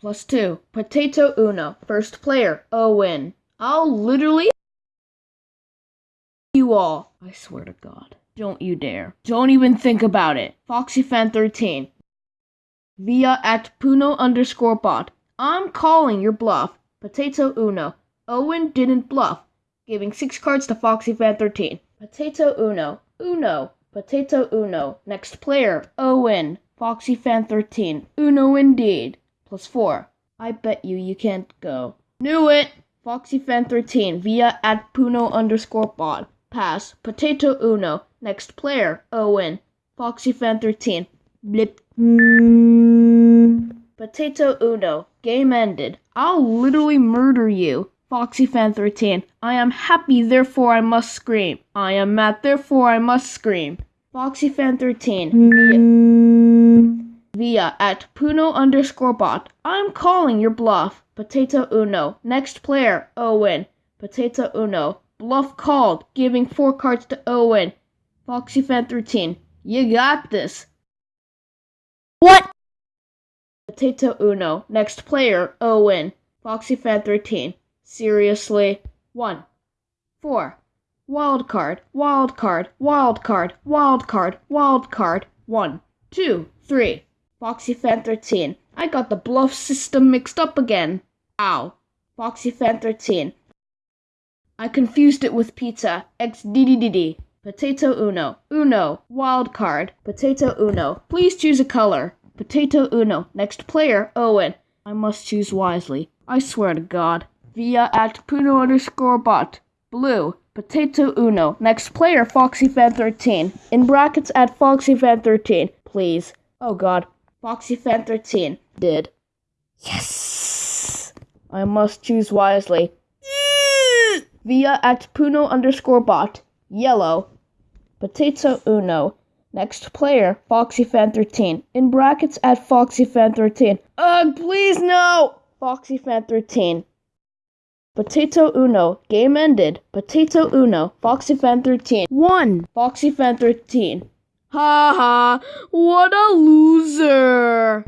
Plus two. Potato Uno. First player, Owen. I'll literally you all. I swear to God. Don't you dare. Don't even think about it. FoxyFan13. Via at Puno underscore bot. I'm calling your bluff. Potato Uno. Owen didn't bluff. Giving six cards to FoxyFan13. Potato Uno. Uno. Potato Uno. Next player, Owen. FoxyFan13. Uno indeed. Plus four. I bet you you can't go. Knew it! FoxyFan13 via at Puno underscore bot. Pass. Potato Uno. Next player, Owen. FoxyFan13. Blip. Potato Uno. Game ended. I'll literally murder you. FoxyFan13. I am happy, therefore I must scream. I am mad, therefore I must scream. FoxyFan13. Via, at Puno underscore bot. I'm calling your bluff. Potato Uno. Next player, Owen. Potato Uno. Bluff called, giving four cards to Owen. Foxy Fan 13. You got this. What? Potato Uno. Next player, Owen. Foxy Fan 13. Seriously? 1. 4. Wild card, wild card, wild card, wild card, wild card. 1. 2. 3. FoxyFan13. I got the bluff system mixed up again. Ow. FoxyFan13. I confused it with pizza. XDDDD. Potato Uno. Uno. Wild card. Potato Uno. Please choose a color. Potato Uno. Next player, Owen. I must choose wisely. I swear to God via at Puno underscore bot. Blue. Potato Uno. Next player, FoxyFan13. In brackets at FoxyFan13. Please. Oh god. FoxyFan13. Did. Yes! I must choose wisely. via at Puno underscore bot. Yellow. Potato Uno. Next player, FoxyFan13. In brackets at FoxyFan13. Ugh, please no! FoxyFan13. Potato Uno. Game ended. Potato Uno. FoxyFan13. One. FoxyFan13. Ha ha. What a loser.